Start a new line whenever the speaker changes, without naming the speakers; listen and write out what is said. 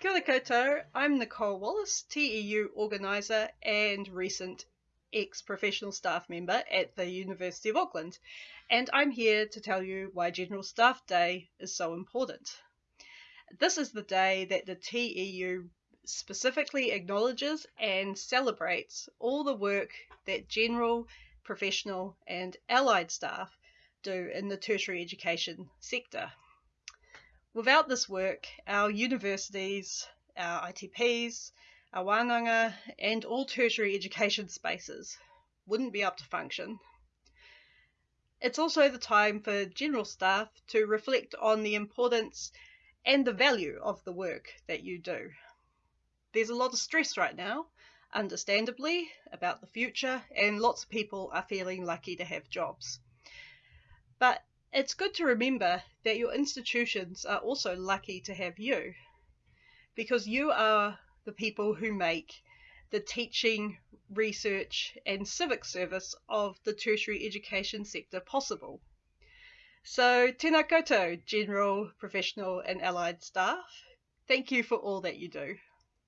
Kia ora koutou, I'm Nicole Wallace, TEU organiser and recent ex-professional staff member at the University of Auckland, and I'm here to tell you why General Staff Day is so important. This is the day that the TEU specifically acknowledges and celebrates all the work that general, professional and allied staff do in the tertiary education sector. Without this work, our universities, our ITPs, our wānanga, and all tertiary education spaces wouldn't be able to function. It's also the time for general staff to reflect on the importance and the value of the work that you do. There's a lot of stress right now, understandably, about the future, and lots of people are feeling lucky to have jobs. But it's good to remember that your institutions are also lucky to have you because you are the people who make the teaching, research, and civic service of the tertiary education sector possible. So, tēnā koutou, general, professional, and allied staff. Thank you for all that you do.